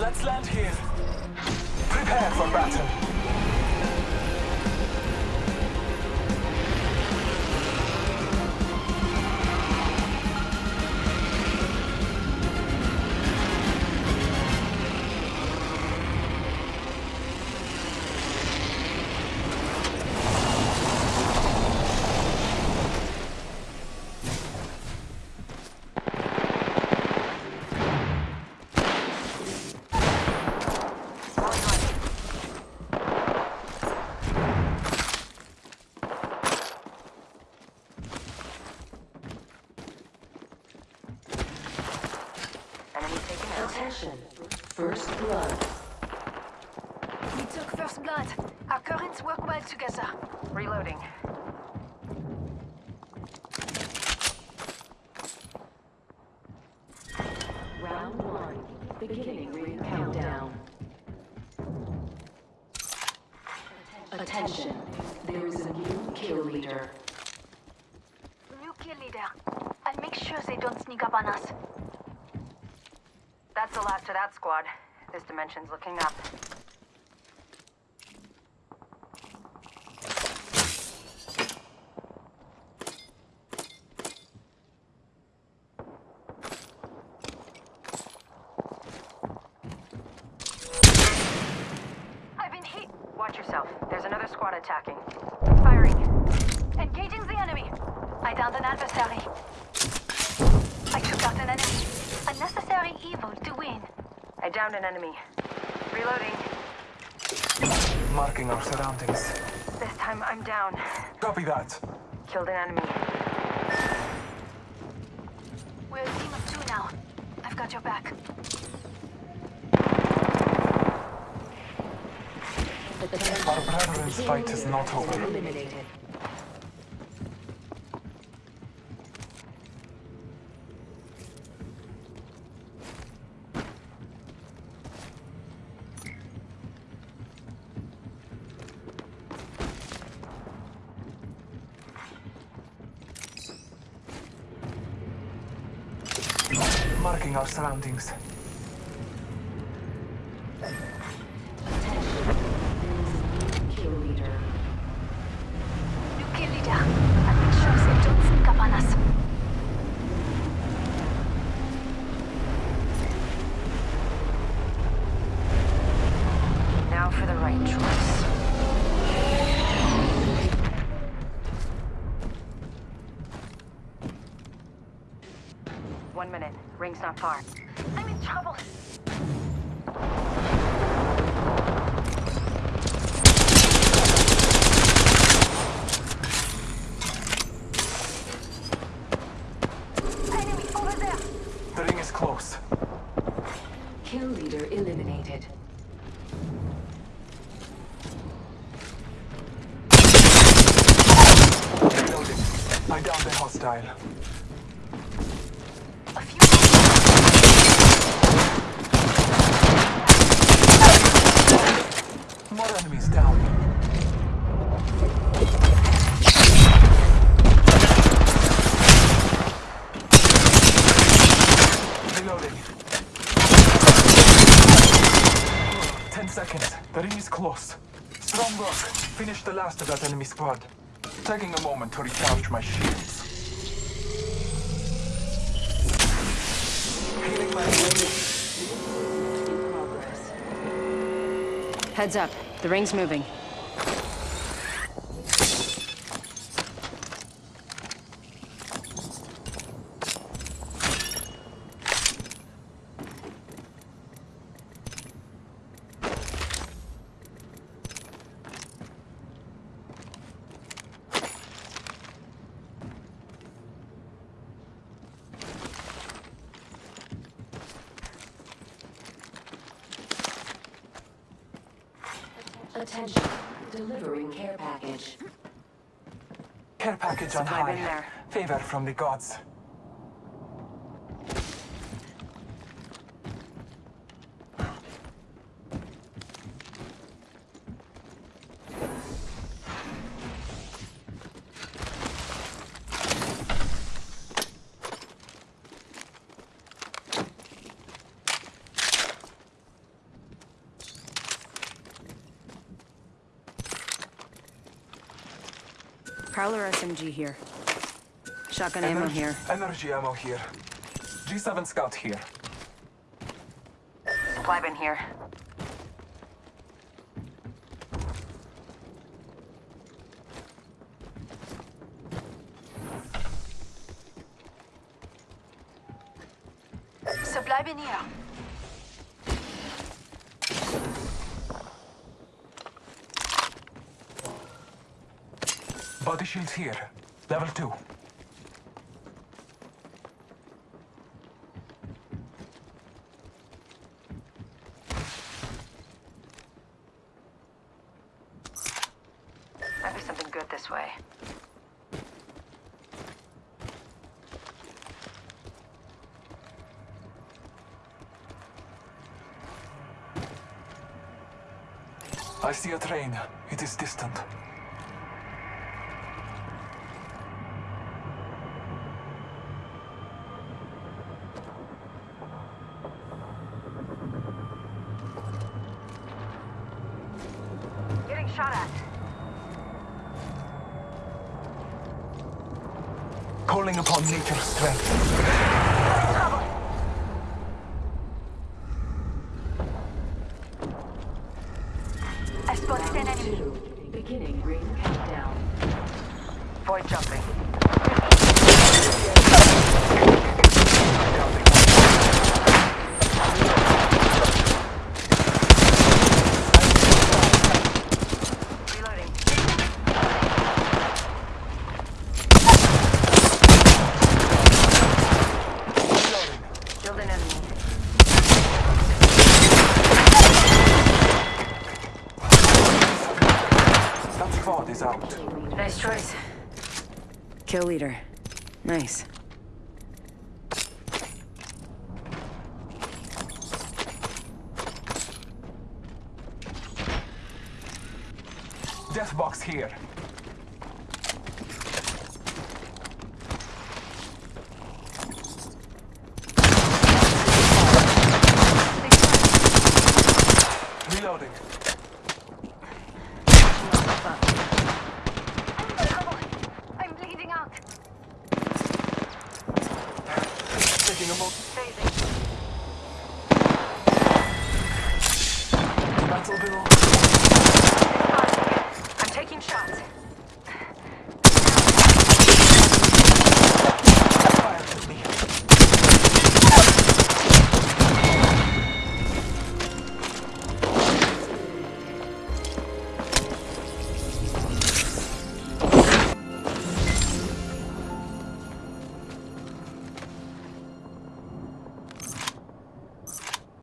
Let's land here. Prepare for battle. Took first blood. Our currents work well together. Reloading. Round one. Beginning ring countdown. Attention. There is a new kill leader. New kill leader. I'll make sure they don't sneak up on us. That's the last of that squad. This dimension's looking up. Watch yourself. There's another squad attacking. Firing. Engaging the enemy. I downed an adversary. I took out an enemy. A necessary evil to win. I downed an enemy. Reloading. Marking our surroundings. This time I'm down. Copy that. Killed an enemy. We're a team of two now. I've got your back. Our brethren's fight is not over. Marking our surroundings. Kill leader. Now for the right choice. One minute. Ring's not far. I'm in trouble. Enemy over there. The ring is close. Kill leader eliminated. Reloading. I downed the hostile. More enemies down. Reloading. Ten seconds. The ring is close. Strong work. Finish the last of that enemy squad. Taking a moment to recharge my shields. Healing my In progress. Heads up. The ring's moving. Attention. Delivering care package. care package on high. Favor from the gods. Prowler SMG here. Shotgun ammo here. Energy ammo here. G7 scout here. Supply bin here. Supply bin here. Body shields here. Level 2. Might be something good this way. I see a train. It is distant. Shot at. Calling upon nature's strength. Trouble. I spotted an enemy. Two. Beginning ring countdown. Void jumping. Reloading. Reloading. Killed an enemy. That squad is out. Nice choice. Kill leader. Nice. Death box here. もう。